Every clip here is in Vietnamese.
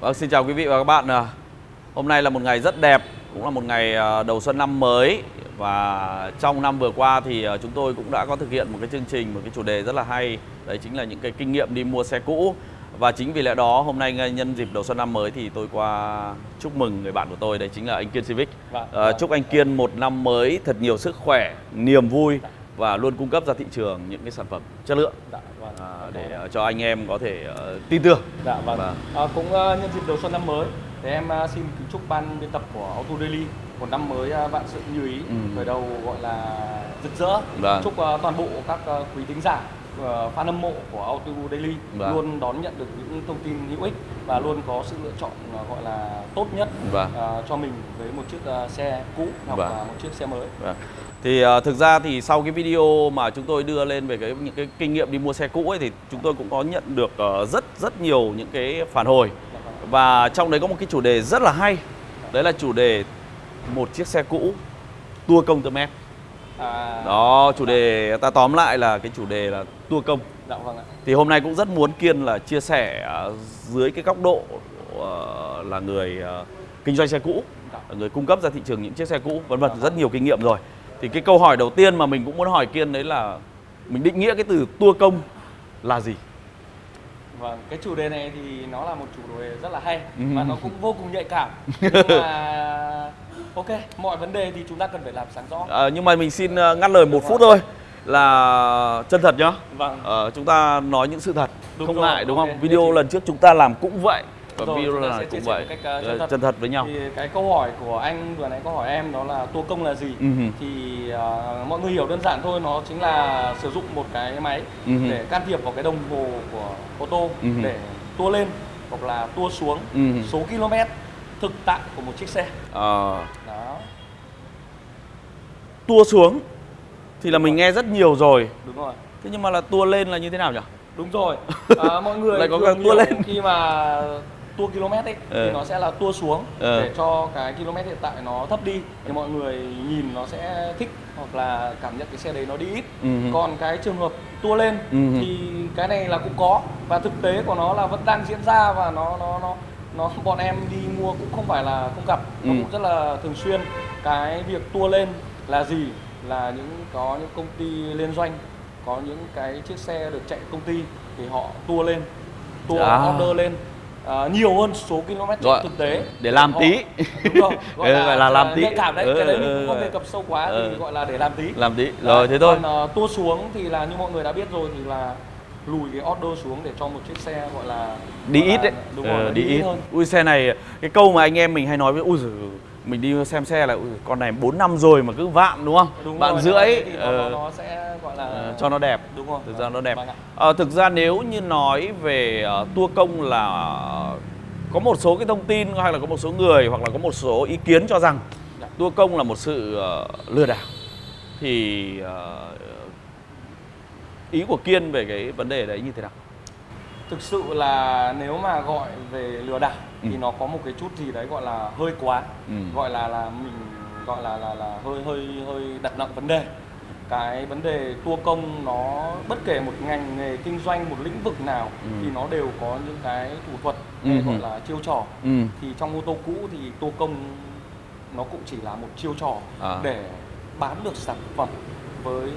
Vâng, xin chào quý vị và các bạn. À, Hôm nay là một ngày rất đẹp, cũng là một ngày à, đầu xuân năm mới và trong năm vừa qua thì à, chúng tôi cũng đã có thực hiện một cái chương trình, một cái chủ đề rất là hay. Đấy chính là những cái kinh nghiệm đi mua xe cũ. Và chính vì lẽ đó hôm nay nhân dịp đầu xuân năm mới thì tôi qua chúc mừng người bạn của tôi, đấy chính là anh Kiên Civic. Vâng, À, chúc anh Kiên một năm mới thật nhiều sức khỏe, niềm vui và luôn cung cấp ra thị trường những cái sản phẩm chất lượng Dạ. À, để à, cho anh em có thể à, tin tưởng. Dạ vâng. Vâng. À, cũng ờ, nhân dịp đầu xuân năm mới thì em ờ, xin kính chúc ban biên tập của Auto Daily một năm mới vạn sự như ý, Ừ. khởi đầu gọi là rực rỡ. Vâng. Chúc ờ, toàn bộ các ờ, quý thính giả ờ, fan hâm mộ của Auto Daily Vâng. luôn đón nhận được những thông tin hữu ích và luôn có sự lựa chọn ờ, gọi là tốt nhất Vâng. ờ, cho mình với một chiếc xe cũ hoặc Vâng. là một chiếc xe mới. Vâng. Thì thực ra thì sau cái video mà chúng tôi đưa lên về cái những cái kinh nghiệm đi mua xe cũ ấy thì chúng tôi cũng có nhận được rất rất nhiều những cái phản hồi và trong đấy có một cái chủ đề rất là hay đấy là chủ đề một chiếc xe cũ tua công tơ mét À, đó chủ đề ta tóm lại là cái chủ đề là tua công Dạ vâng ạ. thì hôm nay cũng rất muốn kiên là chia sẻ ờ, dưới cái góc độ ờ, là người ờ, kinh doanh xe cũ Dạ. người cung cấp ra thị trường những chiếc xe cũ vân vân rất nhiều kinh nghiệm rồi thì cái câu hỏi đầu tiên mà mình cũng muốn hỏi kiên đấy là mình định nghĩa cái từ tua công là gì Vâng, cái chủ đề này thì nó là một chủ đề rất là hay Ừ. và nó cũng vô cùng nhạy cảm. Nhưng mà ok, mọi vấn đề thì chúng ta cần phải làm sáng rõ. Ờ, nhưng mà mình xin ờ, ngắt lời một phút thôi là chân thật nhá Vâng. Ờ, chúng ta nói những sự thật Đúng không rồi, ngại đúng ok. không video thì- lần trước chúng ta làm cũng vậy và Rồi, video chia cũng vậy cách, ờ, chân thật. chân thật với nhau Thì cái câu hỏi của anh vừa nãy câu hỏi em đó là tua công là gì? Ừ hừ. Thì ờ, mọi người hiểu đơn giản thôi, nó chính là sử dụng một cái máy Ừ hừ. để can thiệp vào cái đồng hồ của ô tô Ừ hừ. để tua lên hoặc là tua xuống Ừ hừ. số km thực tại của một chiếc xe. Ờ, Đó, tua xuống thì là mình nghe rất nhiều rồi đúng rồi. thế nhưng mà là tua lên là như thế nào nhỉ Đúng rồi. À, mọi người Lại có cả tua lên. khi mà tua km ấy Ờ. thì nó sẽ là tua xuống Ờ. để cho cái km hiện tại nó thấp đi thì mọi người nhìn nó sẽ thích hoặc là cảm nhận cái xe đấy nó đi ít. Ừ. Còn cái trường hợp tua lên Ừ thì cái này là cũng có và thực tế của nó là vẫn đang diễn ra và nó nó nó nó bọn em đi mua cũng không phải là không gặp nó Ừ. cũng rất là thường xuyên cái việc tua lên là gì là những có những công ty liên doanh có những cái chiếc xe được chạy công ty thì họ tua lên tua À. order lên à, nhiều hơn số km Gọi- thực tế để làm Họ- tí. đúng rồi gọi Ừ, là, gọi là làm tí. nhạy cảm đấy Ừ, cái đấy ừ, mình cũng không ừ. đề cập sâu quá Ừ. thì gọi là để làm tí làm tí rồi thế thôi còn uh, tua xuống thì là như mọi người đã biết rồi thì là lùi cái order xuống để cho một chiếc xe gọi là đi gọi ít đấy. đúng Ờ, rồi nó đi ít hơn. Ui xe này cái câu mà anh em mình hay nói với ui giời, mình đi xem xe là ui, con này 4 năm rồi mà cứ vạn đúng không? Đúng bạn rồi, rưỡi thì nó, ờ, nó, nó sẽ gọi là ờ, cho nó đẹp. Đúng rồi. Thực ra nó đẹp. Ờ, thực ra nếu như nói về uh, tour công là có một số cái thông tin hay là có một số người hoặc là có một số ý kiến cho rằng Dạ. tour công là một sự ờ, lừa đảo. Thì ờ, ý của kiên về cái vấn đề đấy như thế nào thực sự là nếu mà gọi về lừa đảo Ừ. thì nó có một cái chút gì đấy gọi là hơi quá Ừ. gọi là là mình gọi là là là hơi hơi hơi đặt nặng vấn đề cái vấn đề tour công nó bất kể một ngành nghề kinh doanh một lĩnh vực nào Ừ. thì nó đều có những cái thủ thuật Ừ gọi là chiêu trò ừ. thì trong ô tô cũ thì tour công nó cũng chỉ là một chiêu trò À. để bán được sản phẩm với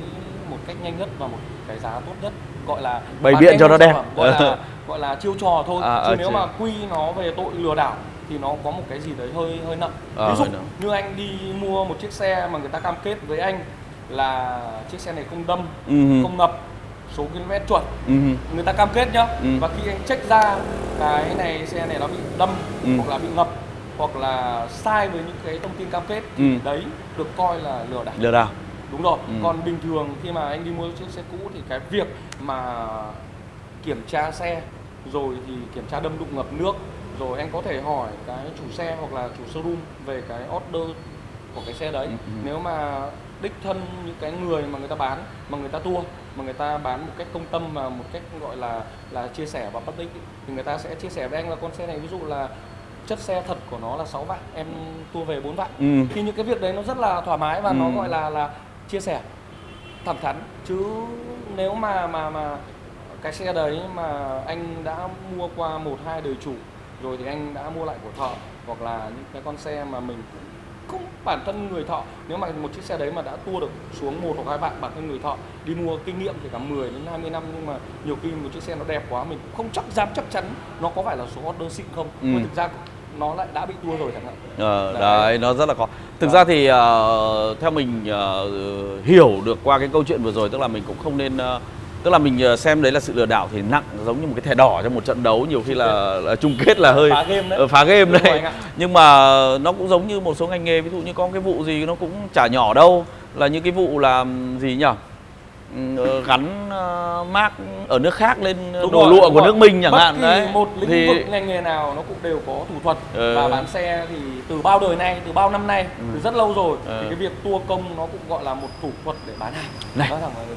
một cách nhanh nhất và một cái giá tốt nhất gọi là Bày biện cho nó đẹp. gọi là gọi là chiêu trò thôi À, chứ à, nếu chứ- mà quy nó về tội lừa đảo thì nó có một cái gì đấy hơi hơi nặng À, ví dụ như anh đi mua một chiếc xe mà người ta cam kết với anh là chiếc xe này không đâm Ừ không ngập số km chuẩn Ừ. người ta cam kết nhá Ừ. và khi anh check ra cái này xe này nó bị đâm Ừ. hoặc là bị ngập hoặc là sai với những cái thông tin cam kết thì Ừ. đấy được coi là lừa đảo lừa đảo đúng rồi Ừ. còn bình thường khi mà anh đi mua chiếc xe cũ thì cái việc mà kiểm tra xe rồi thì kiểm tra đâm đụng ngập nước rồi anh có thể hỏi cái chủ xe hoặc là chủ showroom về cái order của cái xe đấy Ừ, ừ. nếu mà đích thân những cái người mà người ta bán mà người ta tua mà người ta bán một cách công tâm và một cách gọi là là chia sẻ và public thì người ta sẽ chia sẻ với anh là con xe này ví dụ là chất xe thật của nó là 6 vạn em tua về 4 vạn Ừ. thì những cái việc đấy nó rất là thoải mái và nó Ừ. gọi là là chia sẻ thẳng thắn. Chứ nếu mà mà mà cái xe đấy mà anh đã mua qua một hai đời chủ rồi thì anh đã mua lại của thợ hoặc là những cái con xe mà mình cũng không bản thân người thợ. Nếu mà một chiếc xe đấy mà đã tua được xuống một hoặc hai bạn bản thân người thợ đi mua kinh nghiệm thì cả 10 đến 20 năm nhưng mà nhiều khi một chiếc xe nó đẹp quá mình cũng không chắc dám chắc chắn nó có phải là số order xịn không. Ừ. thực ra nó lại đã bị tua rồi chẳng hạn. Ờ, Đấy. đấy nó rất là khó. Thực Vâng. ra thì ờ, theo mình ờ, hiểu được qua cái câu chuyện vừa rồi tức là mình cũng không nên ờ, tức là mình xem đấy là sự lừa đảo thì nặng giống như một cái thẻ đỏ trong một trận đấu nhiều khi là, là chung kết là hơi phá game đấy. Phá game đấy. nhưng mà nó cũng giống như một số ngành nghề ví dụ như có cái vụ gì nó cũng chả nhỏ đâu là những cái vụ làm gì nhỉ gắn ờ, mác ở nước khác lên Đúng đồ rồi, lụa của rồi. nước mình chẳng Bất hạn kỳ đấy một lĩnh thì vực ngành nghề nào nó cũng đều có thủ thuật Ờ. và bán xe thì từ bao đời nay từ bao năm nay từ rất lâu rồi Ờ. thì cái việc tua công nó cũng gọi là một thủ thuật để bán hàng Này.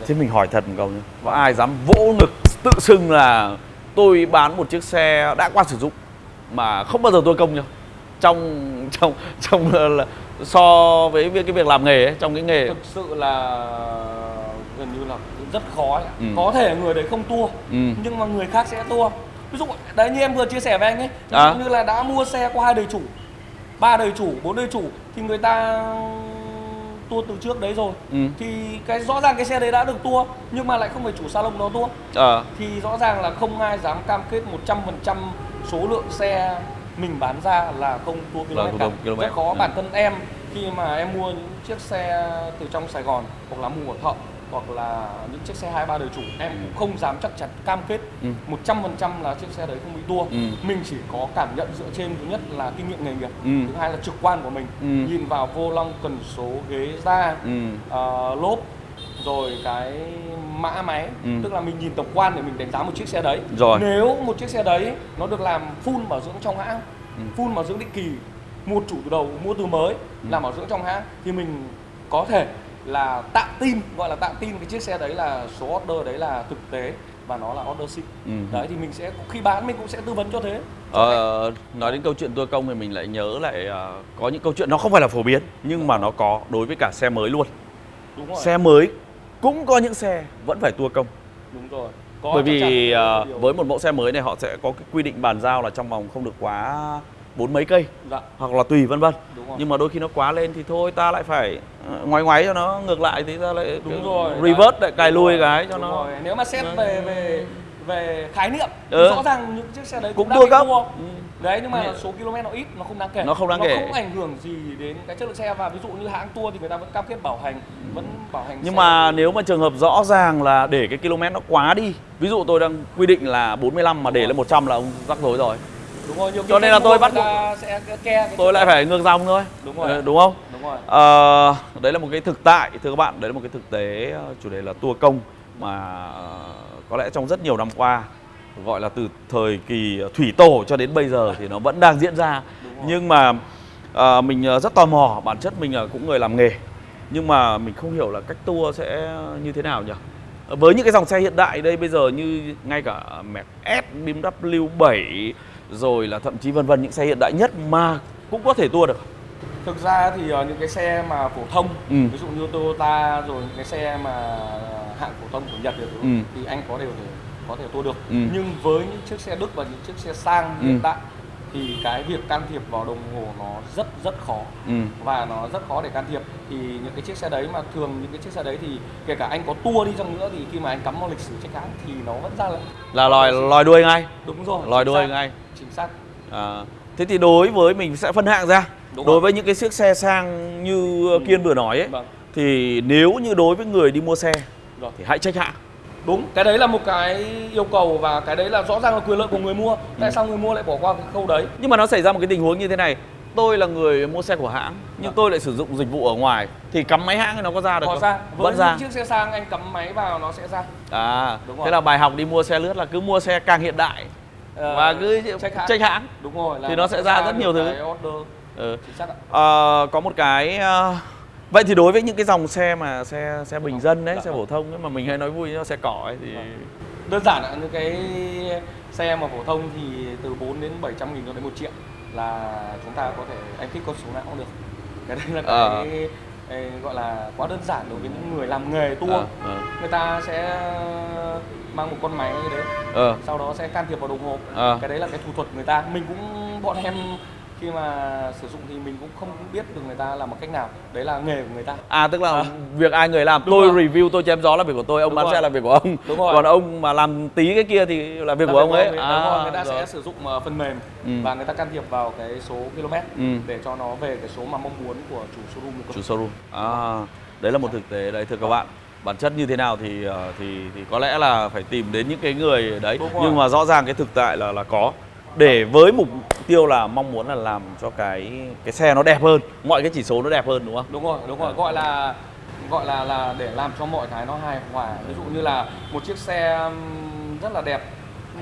Thế mình hỏi thật một câu nhé Có ai dám vỗ ngực tự xưng là tôi bán một chiếc xe đã qua sử dụng mà không bao giờ tôi công nhá trong trong trong là, là so với việc- cái việc làm nghề ấy, trong cái nghề thực sự là gần như là rất khó ấy. Ừ. có thể người đấy không tua Ừ. nhưng mà người khác sẽ tua ví dụ đấy như em vừa chia sẻ với anh ấy ví À. như là đã mua xe qua hai đời chủ ba đời chủ bốn đời chủ thì người ta tua từ trước đấy rồi Ừ. thì cái rõ ràng cái xe đấy đã được tua nhưng mà lại không phải chủ salon nó tua Ờ, thì rõ ràng là không ai dám cam kết 100% số lượng xe mình bán ra là không tua km cả. km. Rất khó Ừ. bản thân em khi mà em mua những chiếc xe từ trong Sài Gòn hoặc là mua của thợ hoặc là những chiếc xe hai ba đời chủ em cũng không dám chắc chắn cam kết Ừ. 100% là chiếc xe đấy không bị tua Ừ. mình chỉ có cảm nhận dựa trên thứ nhất là kinh nghiệm nghề nghiệp Ừ. thứ hai là trực quan của mình Ừ. nhìn vào vô lăng cần số ghế da ừ. ờ, lốp rồi cái mã máy Ừ. tức là mình nhìn tổng quan để mình đánh giá một chiếc xe đấy Rồi. nếu một chiếc xe đấy nó được làm full bảo dưỡng trong hãng Ừ. full bảo dưỡng định kỳ mua chủ từ đầu mua từ mới Ừ. làm bảo dưỡng trong hãng thì mình có thể là tạm tin gọi là tạm tin cái chiếc xe đấy là số order đấy là thực tế và nó là order xịn. Ừ. đấy thì mình sẽ khi bán mình cũng sẽ tư vấn cho thế. Ờ, nói đến câu chuyện tua công thì mình lại nhớ lại ờ, có những câu chuyện nó không phải là phổ biến nhưng mà nó có đối với cả xe mới luôn. Đúng rồi. Xe mới cũng có những xe vẫn phải tua công. Đúng rồi. Có bởi vì điều- với một mẫu xe mới này họ sẽ có cái quy định bàn giao là trong vòng không được quá bốn mấy cây dạ. hoặc là tùy vân vân. Đúng nhưng mà đôi khi nó quá lên thì thôi ta lại phải ngoái ngoáy cho nó ngược lại thì ta lại đúng rồi reverse lại cài rồi, cái cho nó rồi. nếu mà xét nó- về về về khái niệm thì Ừ. rõ ràng những chiếc xe đấy cũng cũng, bị cấp. Ừ. đấy nhưng mà Nhẹ. số km nó ít nó không đáng kể Nó không đáng kể. nó không ảnh hưởng gì đến cái chất lượng xe và ví dụ như hãng tua thì người ta vẫn cam kết bảo hành vẫn bảo hành nhưng xe. mà nếu mà trường hợp rõ ràng là để cái km nó quá đi ví dụ tôi đang quy định là 45 mà để lên 100 là ông rắc rối rồi đúng rồi nhiều cho nên là tôi bắt sẽ ke cái tôi lại phải ngược dòng thôi Đúng rồi. Ờ, đúng không đúng rồi. Ờ, đấy là một cái thực tại thưa các bạn. Đấy là một cái thực tế ờ, chủ đề là tua công mà ờ, có lẽ trong rất nhiều năm qua gọi là từ thời kỳ thủy tổ cho đến bây giờ thì nó vẫn đang diễn ra. Nhưng mà ờ, mình rất tò mò bản chất mình là cũng người làm nghề. Nhưng mà mình không hiểu là cách tour sẽ như thế nào nhỉ? Với những cái dòng xe hiện đại đây bây giờ như ngay cả Mercedes, BMW 7 rồi là thậm chí vân vân những xe hiện đại nhất mà cũng có thể tour được thực ra thì ờ, những cái xe mà phổ thông Ừ. ví dụ như Toyota rồi những cái xe mà hạng phổ thông của Nhật được Ừ. thì anh có đều thể có thể tua được Ừ. nhưng với những chiếc xe Đức và những chiếc xe sang Ừ. hiện tại thì cái việc can thiệp vào đồng hồ nó rất rất khó ừ. và nó rất khó để can thiệp thì những cái chiếc xe đấy mà thường những cái chiếc xe đấy thì kể cả anh có tua đi chăng nữa thì khi mà anh cắm vào lịch sử trách hãng thì nó vẫn ra là là lòi lòi đuôi ngay đúng rồi lòi đuôi xác, ngay chính xác à, thế thì đối với mình sẽ phân hạng ra. Đúng đối rồi. với những cái chiếc xe sang như Ừ. kiên vừa nói ấy vâng. thì nếu như đối với người đi mua xe rồi thì hãy trách hãng đúng cái đấy là một cái yêu cầu và cái đấy là rõ ràng là quyền lợi của người mua. Tại Ừ. sao người mua lại bỏ qua cái khâu đấy? Nhưng mà nó xảy ra một cái tình huống như thế này. Tôi là người mua xe của hãng nhưng Dạ. tôi lại sử dụng dịch vụ ở ngoài. Thì cắm máy hãng thì nó có ra được có không? ra. Với vẫn ra chiếc xe sang anh cắm máy vào nó sẽ ra. À Đúng thế rồi. là bài học đi mua xe lướt là cứ mua xe càng hiện đại Ờ, và cứ check hãng. hãng đúng rồi là Thì nó sẽ ra rất nhiều thứ. ừ. Ờ, có một cái ờ, vậy thì đối với những cái dòng xe mà xe xe bình Phổ dân đấy Dạ xe vâng. phổ thông ấy mà mình hay nói vui nó xe cỏ ấy thì Vâng. đơn giản là những cái xe mà phổ thông thì từ 4 đến 700 nghìn cho đến 1 triệu là chúng ta có thể anh thích con số nào cũng được cái đấy là cái Ờ. eh, gọi là quá đơn giản đối với những người làm nghề tour Ờ, ờ, người ta sẽ mang một con máy đến ờ, sau đó sẽ can thiệp vào đồng hồ ờ. cái đấy là cái thủ thuật người ta mình cũng bọn em khi mà sử dụng thì mình cũng không biết được người ta làm một cách nào đấy là nghề của người ta À tức là À. việc ai người làm, Đúng tôi rồi. review, tôi chém gió là việc của tôi, ông Đúng bán rồi. xe là việc của ông. Đúng rồi. Còn ông mà làm tí cái kia thì là việc Là của ông ấy. Đúng rồi, người ta rồi. sẽ sử dụng ờ, phần mềm Ừ. và người ta can thiệp vào cái số km Ừ. để cho nó về cái số mà mong muốn của chủ showroom chủ showroom. À, đấy là một thực tế đấy thưa các bạn. Bản chất như thế nào thì ờ, thì thì có lẽ là phải tìm đến những cái người đấy. Nhưng mà rõ ràng cái thực tại là là có để với mục tiêu là mong muốn là làm cho cái cái xe nó đẹp hơn, mọi cái chỉ số nó đẹp hơn đúng không? đúng rồi đúng rồi gọi là gọi là là để làm cho mọi cái nó hài hòa ví dụ như là một chiếc xe rất là đẹp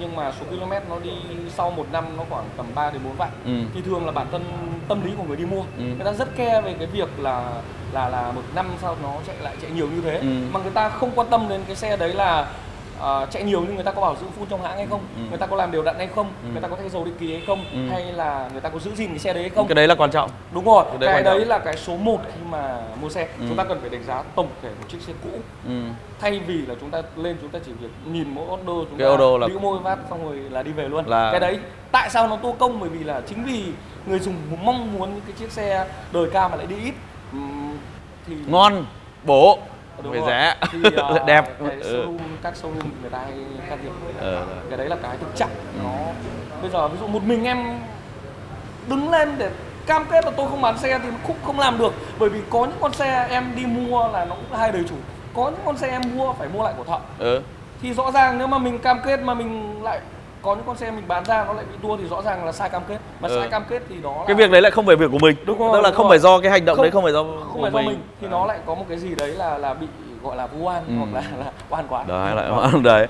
nhưng mà số km nó đi sau một năm nó khoảng tầm 3 đến 4 vạn Ừ. thì thường là bản thân tâm lý của người đi mua Ừ. người ta rất care về cái việc là là là một năm sau nó chạy lại chạy nhiều như thế Ừ. mà người ta không quan tâm đến cái xe đấy là ờ, chạy nhiều nhưng người ta có bảo dưỡng full trong hãng hay không Ừ. người ta có làm đều đặn hay không Ừ. người ta có thay dầu định kỳ hay không Ừ. hay là người ta có giữ gìn cái xe đấy hay không Cái đấy là quan trọng. Đúng rồi, Cái đấy cái đấy là cái số 1 khi mà mua xe. Ừ. Chúng ta cần phải đánh giá tổng thể một chiếc xe cũ. Ừ. Thay vì là chúng ta lên chúng ta chỉ việc nhìn mỗi order chúng Cái ta order là- môi phát xong rồi là đi về luôn. Là- Cái đấy tại sao nó tô công bởi vì là chính vì người dùng mong muốn những cái chiếc xe đời cao mà lại đi ít thì Ngon, bổ, Đúng rồi. rẻ, thì ờ, đẹp. cái Ừ. showroom các showroom người ta hay can thiệp Ờ. cái đấy là cái thực trạng Ừ. nó bây giờ ví dụ một mình em đứng lên để cam kết là tôi không bán xe thì cũng không làm được bởi vì có những con xe em đi mua là nó cũng hai đời chủ có những con xe em mua phải mua lại của thợ Ừ. thì rõ ràng nếu mà mình cam kết mà mình lại có những con xe mình bán ra nó lại bị tua thì rõ ràng là sai cam kết mà Ừ. sai cam kết thì đó là Cái việc đấy lại không phải việc của mình. Đúng rồi, Tức là đúng không rồi. phải do cái hành động Không- đấy không phải do không của phải do mình thì nó lại có một cái gì đấy là là bị gọi là vu oan Ừ. hoặc là là oan quá đấy lại đấy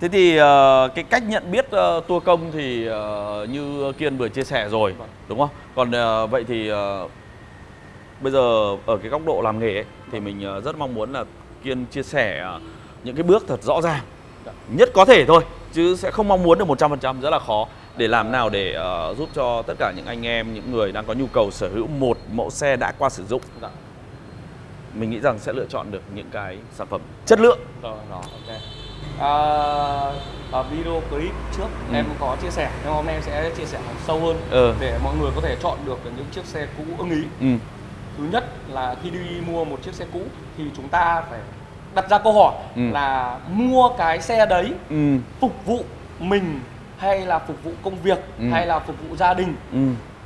thế thì ờ, cái cách nhận biết ờ, tour công thì ờ, như kiên vừa chia sẻ rồi Vâng. đúng không còn ờ, vậy thì ờ, bây giờ ở cái góc độ làm nghề ấy, thì mình ờ, rất mong muốn là kiên chia sẻ ờ, những cái bước thật rõ ràng Dạ. nhất có thể thôi chứ sẽ không mong muốn được 100% rất là khó để làm nào để ờ, giúp cho tất cả những anh em những người đang có nhu cầu sở hữu một mẫu xe đã qua sử dụng Dạ. mình nghĩ rằng sẽ lựa chọn được những cái sản phẩm chất lượng Rồi, rồi, ok. À, ở video clip trước Ừ. em có chia sẻ, nhưng hôm nay em sẽ chia sẻ sâu hơn Ừ. để mọi người có thể chọn được những chiếc xe cũ ưng ý. ừ. Thứ nhất là khi đi mua một chiếc xe cũ thì chúng ta phải đặt ra câu hỏi Ừ. là mua cái xe đấy Ừ. phục vụ mình hay là phục vụ công việc Ừ. hay là phục vụ gia đình Ừ.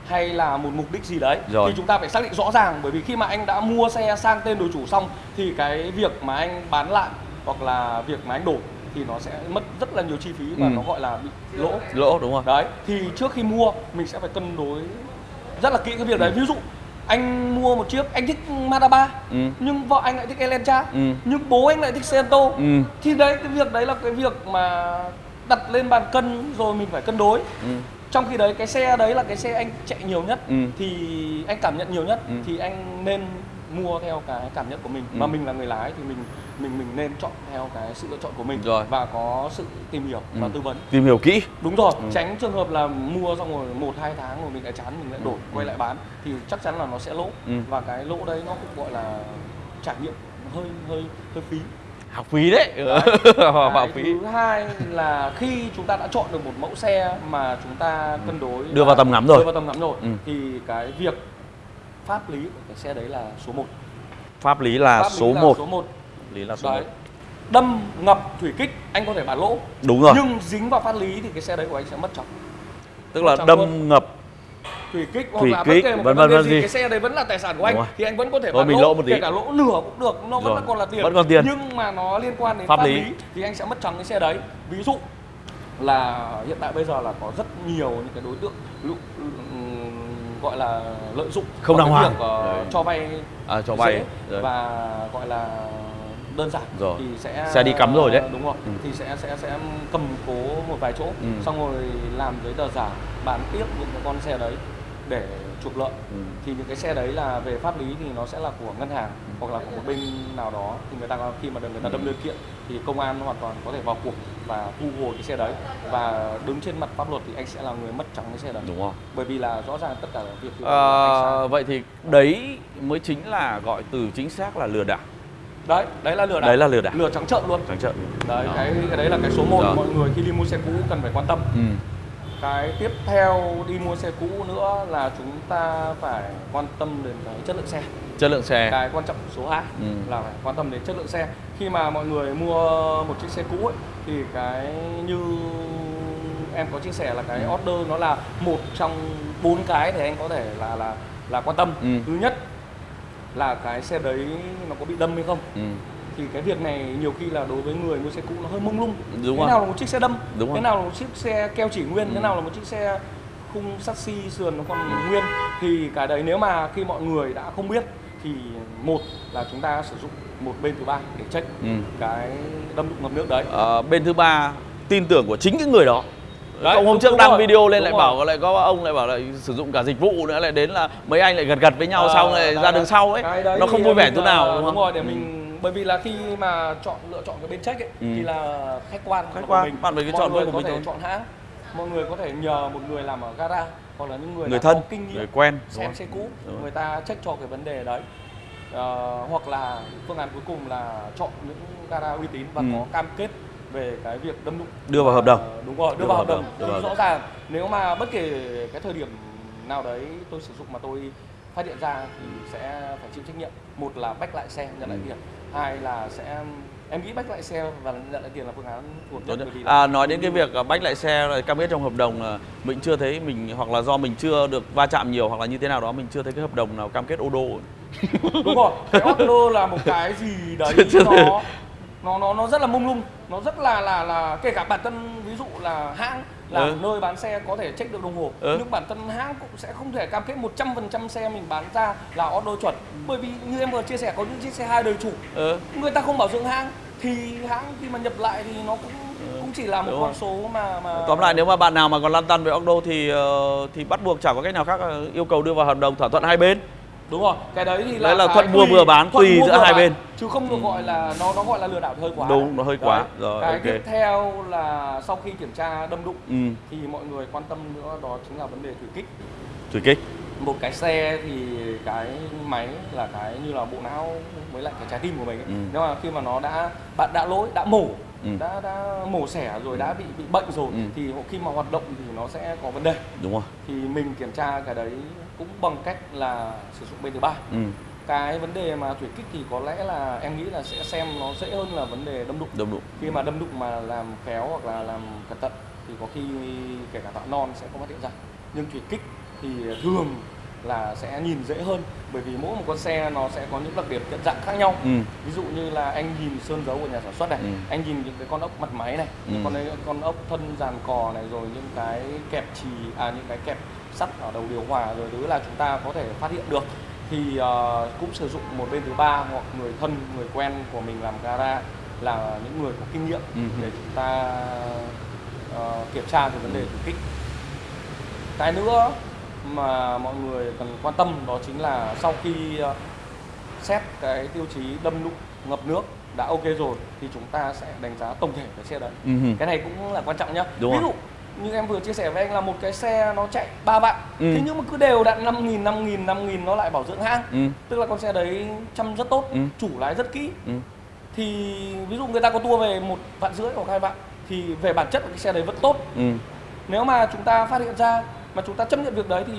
hay là một mục đích gì đấy Rồi. thì chúng ta phải xác định rõ ràng bởi vì khi mà anh đã mua xe sang tên đổi chủ xong thì cái việc mà anh bán lại hoặc là việc mà anh đổi thì nó sẽ mất rất là nhiều chi phí và Ừ. nó gọi là bị lỗ lỗ đúng không đấy thì trước khi mua mình sẽ phải cân đối rất là kỹ cái việc đấy ví dụ anh mua một chiếc anh thích Mazda 3 Ừ. nhưng vợ anh lại thích Elantra Ừ. nhưng bố anh lại thích Cento Ừ. thì đấy cái việc đấy là cái việc mà đặt lên bàn cân rồi mình phải cân đối Ừ. trong khi đấy cái xe đấy là cái xe anh chạy nhiều nhất Ừ. thì anh cảm nhận nhiều nhất Ừ. thì anh nên mua theo cái cảm nhận của mình Ừ. mà mình là người lái thì mình mình mình nên chọn theo cái sự lựa chọn của mình Rồi. và có sự tìm hiểu và Ừ. tư vấn tìm hiểu kỹ đúng rồi Ừ. tránh trường hợp là mua xong rồi một hai tháng rồi mình lại chán mình lại đổi Ừ. quay lại bán thì chắc chắn là nó sẽ lỗ Ừ. và cái lỗ đấy nó cũng gọi là trải nghiệm hơi hơi hơi phí học phí đấy, Đấy. học phí thứ hai là khi chúng ta đã chọn được một mẫu xe mà chúng ta cân đối Đưa vào và- tầm ngắm rồi. đưa vào tầm ngắm rồi Ừ. thì cái việc pháp lý của cái xe đấy là số 1 pháp lý là pháp lý số là 1 số 1 lý là số đấy 1 đâm ngập thủy kích anh có thể bán lỗ đúng rồi nhưng dính vào pháp lý thì cái xe đấy của anh sẽ mất trọng tức là Chẳng đâm luôn. ngập thủy kích hoặc Thủy là kích, bất kể một vân vân vân gì gì. cái xe đấy vẫn là tài sản của anh thì anh vẫn có thể Thôi bán mình lỗ, lỗ một tí. kể cả lỗ nửa cũng được nó vẫn là còn là tiền Vẫn còn tiền. nhưng mà nó liên quan đến Pháp pháp, lý. lý. thì anh sẽ mất trắng cái xe đấy ví dụ là hiện tại bây giờ là có rất nhiều những cái đối tượng gọi là lợi dụng Không đàng hoàng. việc, Đấy. cho vay à, cho vay và gọi là đơn giản Rồi. thì sẽ Xe đi cắm rồi đấy. đúng rồi Ừ. thì sẽ sẽ sẽ cầm cố một vài chỗ Ừ. xong rồi làm giấy tờ giả bán tiếp những cái con xe đấy để trục lợi Ừ. thì những cái xe đấy là về pháp lý thì nó sẽ là của ngân hàng hoặc là của một bên nào đó. Thì người ta khi mà được người ta đâm đơn kiện thì công an hoàn toàn có thể vào cuộc và thu hồi cái xe đấy. Và đứng trên mặt pháp luật thì anh sẽ là người mất trắng cái xe đấy. Đúng không? Bởi vì là rõ ràng tất cả việc à, vậy thì đấy mới chính là gọi từ chính xác là lừa đảo. Đấy đấy là lừa đảo. Đấy là lừa đảo. Lừa trắng trợn luôn. Trắng trợn. Đấy Đó. cái cái đấy là cái số 1 Rồi. mọi người khi đi mua xe cũ cần phải quan tâm. Ừ. cái tiếp theo đi mua xe cũ nữa là chúng ta phải quan tâm đến cái chất lượng xe chất lượng xe cái quan trọng số 2 Ừ. là phải quan tâm đến chất lượng xe khi mà mọi người mua một chiếc xe cũ ấy, thì cái như em có chia sẻ là cái Ừ. order nó là một trong bốn cái để anh có thể là là là quan tâm Ừ. thứ nhất là cái xe đấy nó có bị đâm hay không ừ. Thì cái việc này nhiều khi là đối với người mua xe cũ nó hơi mông lung Đúng thế rồi. nào là một chiếc xe đâm Đúng thế rồi. nào là một chiếc xe keo chỉ nguyên Ừ. thế nào là một chiếc xe khung sắt xi sườn nó còn nguyên thì cái đấy nếu mà khi mọi người đã không biết thì một là chúng ta sử dụng một bên thứ ba để check Ừ. cái đâm đụng ngập nước đấy Ờ, bên thứ ba tin tưởng của chính cái người đó Đấy, ông hôm đúng- trước đúng đăng rồi, video lên đúng lại rồi. bảo lại có ông lại bảo lại sử dụng cả dịch vụ nữa lại đến là mấy anh lại gật gật với nhau Ờ, xong lại đấy, ra đấy. đường sau ấy Cái đấy nó thì không vui vẻ mình, chỗ nào ờ, đúng không rồi để Ừ. mình bởi vì là khi mà chọn lựa chọn cái bên check ấy Ừ. thì là khách quan Khách của quan, mình. bạn phải cứ mọi chọn người của có mình thể thôi. chọn hãng mọi người có thể nhờ một người làm ở gara hoặc là những người, người thân có kinh nghiệm người quen xem xe cũ Đúng rồi. người ta check cho cái vấn đề đấy Ờ, hoặc là phương án cuối cùng là chọn những gara uy tín và Ừ. có cam kết về cái việc đâm đụng Đưa vào hợp đồng. Ờ, đúng rồi đưa, vào hợp đồng, đưa vào hợp rõ đồng. ràng nếu mà bất kể cái thời điểm nào đấy tôi sử dụng mà tôi phát hiện ra thì sẽ phải chịu trách nhiệm một là bách lại xe nhận lại Ừ. tiền hai là sẽ em nghĩ bách lại xe và nhận lại tiền là phương án phù hợp nhất nhất. bởi vì là- À, nói đến cái việc à, bách lại xe rồi cam kết trong hợp đồng là mình chưa thấy mình hoặc là do mình chưa được va chạm nhiều hoặc là như thế nào đó mình chưa thấy cái hợp đồng nào cam kết ô đô đúng rồi cái order là một cái gì đấy nó nó nó nó rất là mông lung nó rất là là là kể cả bản thân ví dụ là hãng là Ừ. nơi bán xe có thể check được đồng hồ Ừ. nhưng bản thân hãng cũng sẽ không thể cam kết 100% xe mình bán ra là order chuẩn bởi vì như em vừa chia sẻ có những chiếc xe hai đời chủ ừ. người ta không bảo dưỡng hãng thì hãng khi mà nhập lại thì nó cũng cũng chỉ là một con số mà mà tóm lại nếu mà bạn nào mà còn lăn tăn về Ocdo thì ờ, thì bắt buộc chẳng có cách nào khác là yêu cầu đưa vào hợp đồng thỏa thuận hai bên đúng rồi cái đấy thì là, Đấy là thuận mua vừa bán, tùy giữa hai bên. chứ không được gọi là nó nó gọi là lừa đảo thì hơi quá Đúng, nó hơi quá. Đấy. Rồi, cái ok. tiếp theo là sau khi kiểm tra đâm đụng ừ. thì mọi người quan tâm nữa đó chính là vấn đề thủy kích thủy kích một cái xe thì cái máy là cái như là bộ não với lại cái trái tim của mình ấy. Ừ. nếu mà khi mà nó đã bạn đã lỗi đã mổ Ừ. đã đã mổ xẻ rồi đã bị bị bệnh rồi Ừ. thì khi mà hoạt động thì nó sẽ có vấn đề đúng rồi thì mình kiểm tra cái đấy cũng bằng cách là sử dụng bên thứ ba ừ. cái vấn đề mà thủy kích thì có lẽ là em nghĩ là sẽ xem nó dễ hơn là vấn đề đâm đụng đồng đụng khi mà đâm đụng mà làm khéo hoặc là làm cẩn thận thì có khi kể cả tạo non sẽ không phát hiện ra nhưng thủy kích thì thường là sẽ nhìn dễ hơn bởi vì mỗi một con xe nó sẽ có những đặc điểm nhận dạng khác nhau ừ. ví dụ như là anh nhìn sơn dấu của nhà sản xuất này Ừ. anh nhìn những cái con ốc mặt máy này Ừ. con ấy, con ốc thân dàn cò này rồi những cái kẹp chì à những cái kẹp sắt ở đầu điều hòa rồi thứ là chúng ta có thể phát hiện được thì ờ, cũng sử dụng một bên thứ ba hoặc người thân người quen của mình làm gara là những người có kinh nghiệm Ừ. để chúng ta ờ, kiểm tra về vấn đề thủy kích cái nữa mà mọi người cần quan tâm đó chính là sau khi ờ, xét cái tiêu chí đâm đụng ngập nước đã ok rồi thì chúng ta sẽ đánh giá tổng thể cái xe đấy Ừ. cái này cũng là quan trọng nhá Đúng ví rồi. dụ như em vừa chia sẻ với anh là một cái xe nó chạy 3 vạn Ừ. thế nhưng mà cứ đều đặn 5 nghìn 5 nghìn 5 nghìn nó lại bảo dưỡng hãng Ừ. tức là con xe đấy chăm rất tốt Ừ. chủ lái rất kỹ Ừ. thì ví dụ người ta có tua về một vạn rưỡi hoặc hai vạn thì về bản chất của cái xe đấy vẫn tốt Ừ. nếu mà chúng ta phát hiện ra mà chúng ta chấp nhận việc đấy thì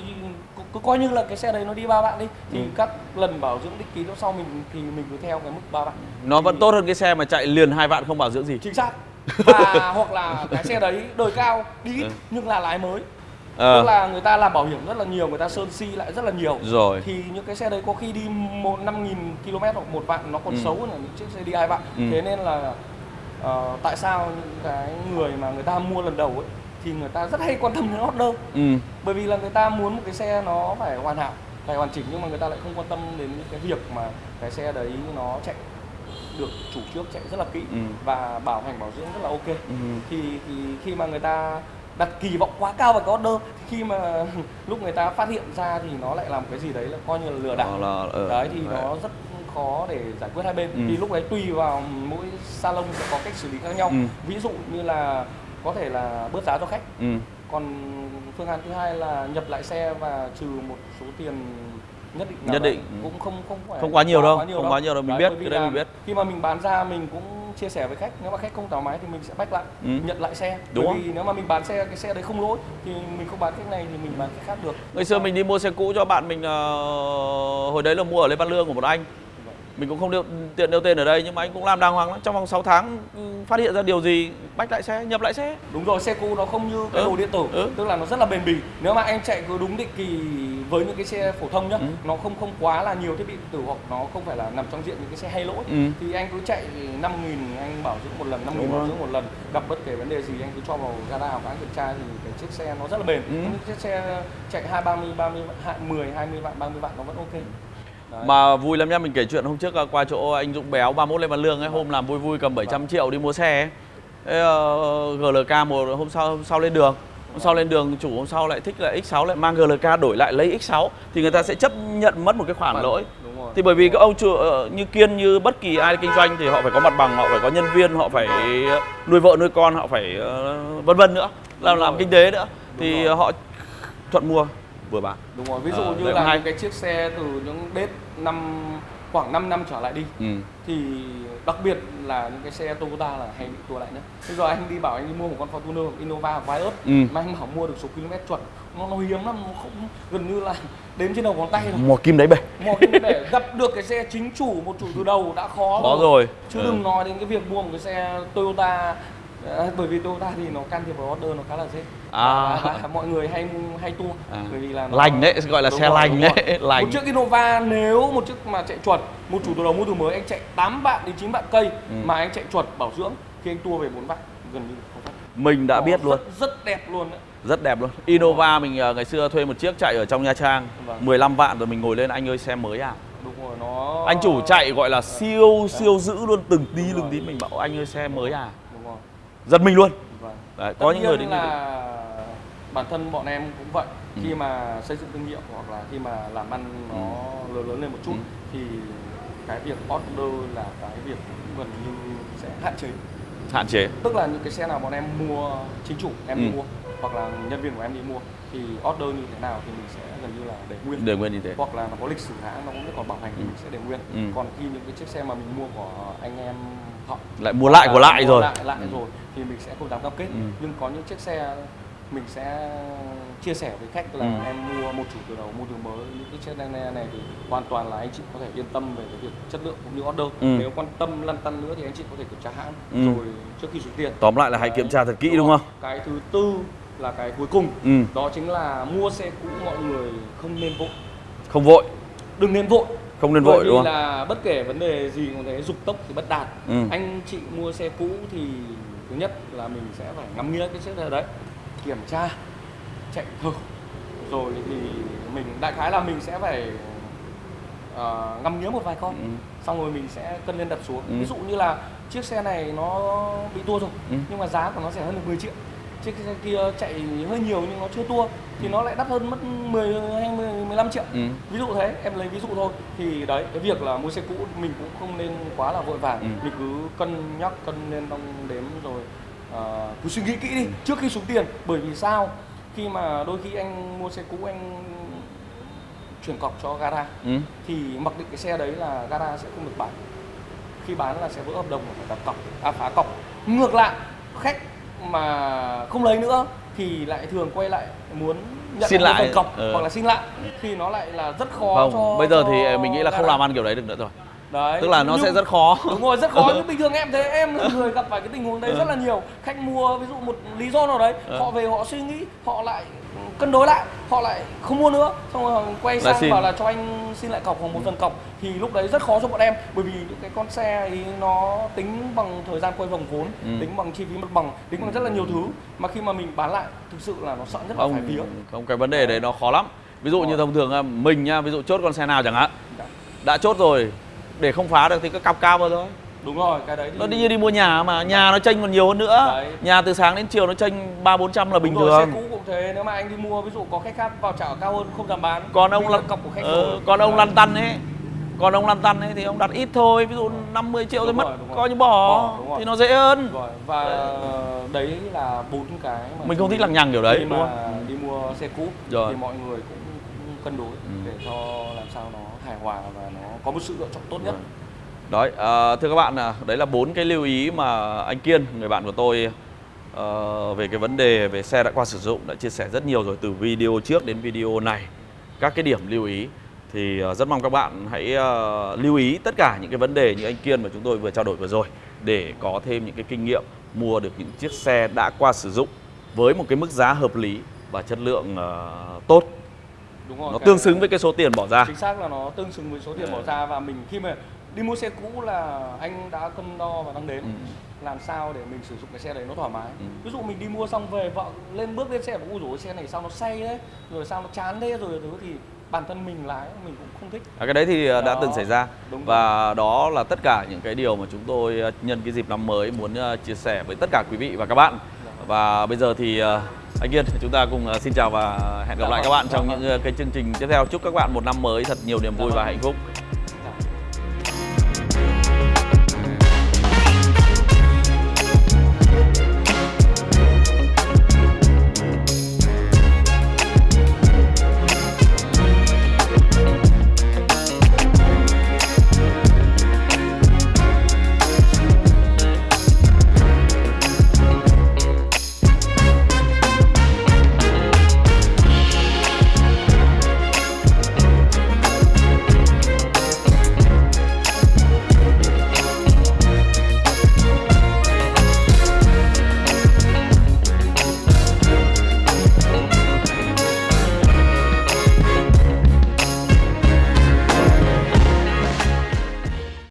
cứ, coi như là cái xe đấy nó đi ba vạn đi. Thì Ừ. các lần bảo dưỡng định kỳ lúc sau mình thì mình cứ theo cái mức ba vạn nó vẫn Thì- tốt hơn cái xe mà chạy liền hai vạn không bảo dưỡng gì. Chính xác. Và hoặc là cái xe đấy đời cao đi ít Ừ. nhưng là lái mới. Ờ. Tức là người ta làm bảo hiểm rất là nhiều người ta sơn si lại rất là nhiều. Rồi. Thì những cái xe đấy có khi đi một năm nghìn km hoặc một vạn nó còn Ừ. xấu hơn là những chiếc xe đi hai vạn. Ừ. thế nên là ờ, tại sao những cái người mà người ta mua lần đầu ấy thì người ta rất hay quan tâm đến order ừ. bởi vì là người ta muốn một cái xe nó phải hoàn hảo phải hoàn chỉnh nhưng mà người ta lại không quan tâm đến những cái việc mà cái xe đấy nó chạy được chủ trước chạy rất là kỹ Ừ. và bảo hành bảo dưỡng rất là ok Ừ. thì, thì khi mà người ta đặt kỳ vọng quá cao vào cái order khi mà lúc người ta phát hiện ra thì nó lại làm cái gì đấy là coi như là lừa đảo là, ờ, đấy thì đấy. nó rất khó để giải quyết hai bên Ừ. thì lúc đấy tùy vào mỗi salon sẽ có cách xử lý khác nhau Ừ. ví dụ như là có thể là bớt giá cho khách ừ. còn phương án thứ hai là nhập lại xe và trừ một số tiền nhất định Nhất đấy. định, cũng không không phải Không quá nhiều đâu, không quá nhiều đâu, mình biết, bởi vì cái đấy mình biết. khi mà mình bán ra mình cũng chia sẻ với khách nếu mà khách không thoải mái thì mình sẽ bách lại Ừ. nhận lại xe Đúng bởi không? vì nếu mà mình bán xe cái xe đấy không lỗi thì mình không bán khách này thì mình bán khách khác được Ngày xưa mình đi mua xe cũ cho bạn mình ờ, hồi đấy là mua ở Lê Văn Lương của một anh. Mình cũng không nêu, tiện nêu tên ở đây nhưng mà anh cũng làm đàng hoàng lắm. Trong vòng 6 tháng ừ, phát hiện ra điều gì bách lại xe, nhập lại xe. đúng rồi xe cũ nó không như cái Ừ. đồ điện tử Ừ. tức là nó rất là bền bỉ nếu mà anh chạy cứ đúng định kỳ với những cái xe phổ thông nhá Ừ. nó không không quá là nhiều thiết bị điện tử hoặc nó không phải là nằm trong diện những cái xe hay lỗi Ừ. thì anh cứ chạy 5 nghìn anh bảo dưỡng một lần 5 nghìn bảo dưỡng một lần gặp bất kể vấn đề gì anh cứ cho vào gara hoặc anh kiểm tra thì cái chiếc xe nó rất là bền Ừ. những chiếc xe chạy hai ba mươi ba mươi mười hai mươi vạn ba mươi vạn nó vẫn ok Đấy. Mà vui lắm nhá, mình kể chuyện hôm trước ờ, qua chỗ anh Dũng Béo 31 Lê Văn Lương ấy, hôm làm vui vui cầm 700 triệu đi mua xe ấy. Ờ, GLK một hôm sau hôm sau lên đường. Hôm sau lên đường chủ hôm sau lại thích là X6 lại mang GLK đổi lại lấy X6 thì người ta sẽ chấp nhận mất một cái khoản lỗi. đúng rồi Thì bởi vì các ông chủ ờ, như Kiên như bất kỳ ai kinh doanh thì họ phải có mặt bằng, họ phải có nhân viên, họ phải nuôi vợ nuôi con, họ phải ờ, vân vân nữa, làm làm kinh tế nữa. Đúng Thì rồi. họ thuận mua vừa bán. đúng rồi ví dụ Ờ, như là hay. cái chiếc xe từ những đết năm khoảng 5 năm trở lại đi Ừ. thì đặc biệt là những cái xe Toyota là hay bị tua lại nhất. Bây giờ anh đi bảo anh đi mua một con Fortuner Innova Vios Ừ. mà anh bảo mua được số km chuẩn nó nó hiếm lắm nó không gần như là đếm trên đầu ngón tay thôi. Mò kim đấy bể. Một cái để gặp được cái xe chính chủ một chủ từ đầu đã khó Khó rồi. chứ Ừ. đừng nói đến cái việc mua một cái xe Toyota à, bởi vì Toyota thì nó can thiệp vào order nó khá là dễ À. và, và mọi người hay hay tua À. bởi vì là nó- Lành đấy, gọi là Đúng xe rồi, lành đấy, lành. một chiếc Innova nếu một chiếc mà chạy chuẩn một chủ đầu mua từ mới anh chạy 8 vạn đến 9 vạn cây Ừ. mà anh chạy chuẩn bảo dưỡng khi anh tua về 4 vạn gần như không phát Mình đã Nó biết luôn. rất, đẹp luôn đấy Rất đẹp luôn. Innova mình ờ, ngày xưa thuê một chiếc chạy ở trong Nha Trang, Vâng. 15 vạn rồi mình ngồi lên anh ơi xe mới à. đúng rồi nó Anh chủ chạy gọi là siêu siêu giữ luôn từng tí từng tí mình bảo anh ơi xe mới à. Giật mình luôn. vâng. Đấy, Tất có những người đến là bản thân bọn em cũng vậy Ừ. khi mà xây dựng thương hiệu hoặc là khi mà làm ăn nó lớn lớn lên một chút Ừ. thì cái việc order là cái việc gần như sẽ hạn chế hạn chế. tức là những cái xe nào bọn em mua chính chủ em đi Ừ. mua hoặc là nhân viên của em đi mua thì order như thế nào thì mình sẽ gần như là để nguyên Để nguyên như thế. hoặc là nó có lịch sử hãng nó cũng còn bảo hành thì Ừ. mình sẽ để nguyên Ừ. còn khi những cái chiếc xe mà mình mua của anh em họ Lại mua lại của lại rồi. lại, lại Ừ. rồi thì mình sẽ không dám cam kết Ừ. nhưng có những chiếc xe mình sẽ chia sẻ với khách là Ừ. em mua một chủ từ đầu mua từ mới những cái chiếc này, này thì hoàn toàn là anh chị có thể yên tâm về cái việc chất lượng cũng như order Ừ. nếu quan tâm lăn tăn nữa thì anh chị có thể kiểm tra hãng Ừ. rồi trước khi chuyển tiền Tóm lại là hãy kiểm tra thật kỹ đúng không? cái thứ tư là cái cuối cùng Ừ. đó chính là mua xe cũ mọi người không nên vội Không vội, đừng nên vội không nên vội đúng không? là bất kể vấn đề gì cũng thế dục tốc thì bất đạt Ừ. anh chị mua xe cũ thì thứ nhất là mình sẽ phải ngắm nghĩa cái chiếc xe đấy kiểm tra chạy thử rồi thì mình đại khái là mình sẽ phải ờ, ngắm nghía một vài con Ừ. xong rồi mình sẽ cân lên đặt xuống Ừ. ví dụ như là chiếc xe này nó bị tua rồi Ừ. nhưng mà giá của nó rẻ hơn được 10 triệu chiếc xe kia chạy hơi nhiều nhưng nó chưa tua thì nó lại đắt hơn mất 10 hay 10, 15 triệu Ừ. ví dụ thế em lấy ví dụ thôi thì đấy cái việc là mua xe cũ mình cũng không nên quá là vội vàng Ừ. mình cứ cân nhắc cân lên đong đếm rồi ờ, cứ suy nghĩ kỹ đi Ừ. trước khi xuống tiền bởi vì sao khi mà đôi khi anh mua xe cũ anh chuyển cọc cho gara Ừ. thì mặc định cái xe đấy là gara sẽ không được bán khi bán là sẽ vỡ hợp đồng phải đặt cọc à phá cọc ngược lại khách mà không lấy nữa thì lại thường quay lại muốn nhận Xin lại phần cọc ờ. hoặc là xin lại thì nó lại là rất khó Không, cho bây giờ cho thì mình nghĩ là không làm ăn kiểu đấy được nữa rồi. Đấy Tức là nó Nhưng- sẽ rất khó. đúng rồi rất khó nhưng bình thường em thấy em là người gặp phải cái tình huống đấy Ừ. rất là nhiều khách mua ví dụ một lý do nào đấy Ừ. họ về họ suy nghĩ họ lại cân đối lại họ lại không mua nữa xong rồi họ quay sang xin. bảo là cho anh xin lại cọc hoặc một phần cọc thì lúc đấy rất khó cho bọn em bởi vì những cái con xe ấy nó tính bằng thời gian quay vòng vốn Ừ. tính bằng chi phí mặt bằng tính bằng rất là nhiều thứ mà khi mà mình bán lại thực sự là nó sợ nhất là phải Không, vía không cái vấn đề đấy nó khó lắm. Ví dụ như thông thường mình nha, ví dụ chốt con xe nào chẳng hạn. Đã chốt rồi, để không phá được thì cứ cặp cao vào thôi. đúng rồi cái đấy thì Nó đi như đi mua nhà mà, nhà nó chênh còn nhiều hơn nữa. Đấy. Nhà từ sáng đến chiều nó chênh 3 400 là bình Đúng rồi, thường. xe cũ cũng thế nếu mà anh đi mua ví dụ có khách khác vào trả cao hơn không dám bán còn ông lăn cọc của khách ờ, rồi. còn ông lăn tăn ấy còn ông lăn tăn ấy thì ông đặt ít thôi ví dụ 50 triệu Đúng mất rồi, rồi. coi như bỏ, Bỏ, thì nó dễ hơn Rồi, và đấy là bốn cái mà mình không thích lằng nhằng kiểu đấy đúng không đi mua xe cũ Rồi. thì mọi người cũng, cũng cân đối Ừ. để cho làm sao nó hài hòa và nó có một sự lựa chọn tốt nhất. Vâng. Đấy, à, thưa các bạn, à, đấy là bốn cái lưu ý mà anh Kiên, người bạn của tôi ờ, về cái vấn đề về xe đã qua sử dụng đã chia sẻ rất nhiều rồi từ video trước đến video này. Các cái điểm lưu ý thì à, rất mong các bạn hãy uh, lưu ý tất cả những cái vấn đề như anh Kiên mà chúng tôi vừa trao đổi vừa rồi để có thêm những cái kinh nghiệm mua được những chiếc xe đã qua sử dụng với một cái mức giá hợp lý và chất lượng tốt đúng rồi Nó tương xứng với cái số tiền bỏ ra. chính xác là nó tương xứng với số tiền bỏ ra và mình khi mà đi mua xe cũ là anh đã cân đo và đong đếm Ừ. làm sao để mình sử dụng cái xe đấy nó thoải mái Ừ. ví dụ mình đi mua xong về vợ lên bước lên xe ui dồi xe này sao nó say đấy rồi sao nó chán thế rồi thứ thì bản thân mình lái mình cũng không thích À, cái đấy thì đã Đó, từng xảy ra đúng rồi. và đó là tất cả những cái điều mà chúng tôi ờ, nhân cái dịp năm mới muốn ờ, chia sẻ với tất cả quý vị và các bạn. Và bây giờ thì anh Kiên chúng ta cùng ờ, xin chào và hẹn gặp Dạ lại các vâng, bạn dạ trong vâng. những ờ, cái chương trình tiếp theo. Chúc các bạn một năm mới thật nhiều niềm vui Dạ và vâng. hạnh phúc.